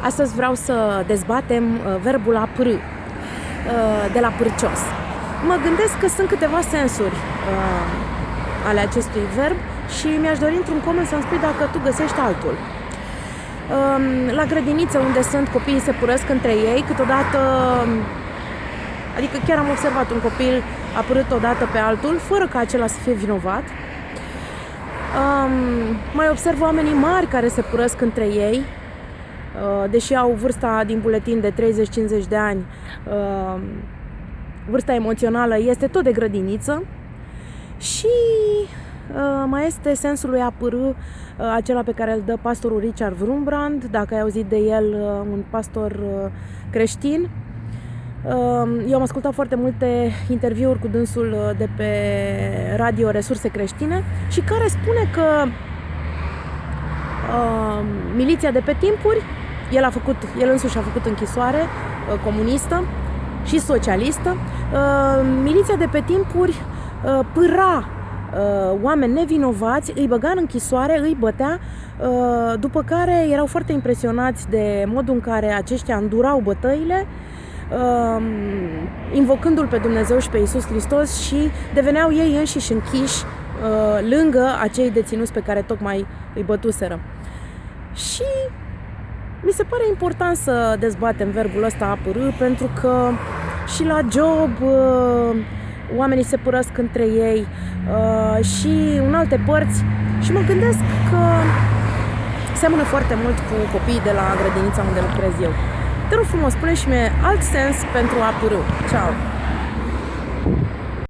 Astăzi vreau să dezbatem uh, verbul a pârâ, uh, de la pârcios. Mă gândesc că sunt câteva sensuri uh, ale acestui verb și mi-aș dori într-un coment să-mi spui dacă tu găsești altul. Um, la grădiniță unde sunt copiii se purăsc între ei, câteodată Adică chiar am observat un copil apărât odată pe altul, fără ca acela să fie vinovat. Um, mai observ oamenii mari care se purăsc între ei, uh, deși au vârsta din buletin de 30-50 de ani, uh, vârsta emoțională este tot de grădiniță și uh, mai este sensul lui a pârâ, uh, acela pe care îl dă pastorul Richard Vrumbrand, dacă ai auzit de el, uh, un pastor uh, creștin, eu am ascultat foarte multe interviuri cu dânsul uh, de pe radio Resurse Creștine și care spune că uh, miliția de pe timpuri, el, a făcut, el însuși a făcut închisoare uh, comunistă și socialistă, uh, miliția de pe timpuri uh, pâra uh, oameni nevinovați, îi băga în închisoare, îi bătea, uh, după care erau foarte impresionați de modul în care aceștia îndurau bătăile uh, invocându-L pe Dumnezeu și pe Isus Hristos și deveneau ei înșiși închiși uh, lângă acei deținuți pe care tocmai îi bătuseră. Și mi se pare important să dezbatem verbul ăsta apărâ pentru că și la job uh, oamenii se părăsc între ei uh, și în alte părți și mă gândesc că seamănă foarte mult cu copiii de la grădinița unde lucrez eu. Te rog frumos, spune și mie alt sens pentru a pârâ. Ciao!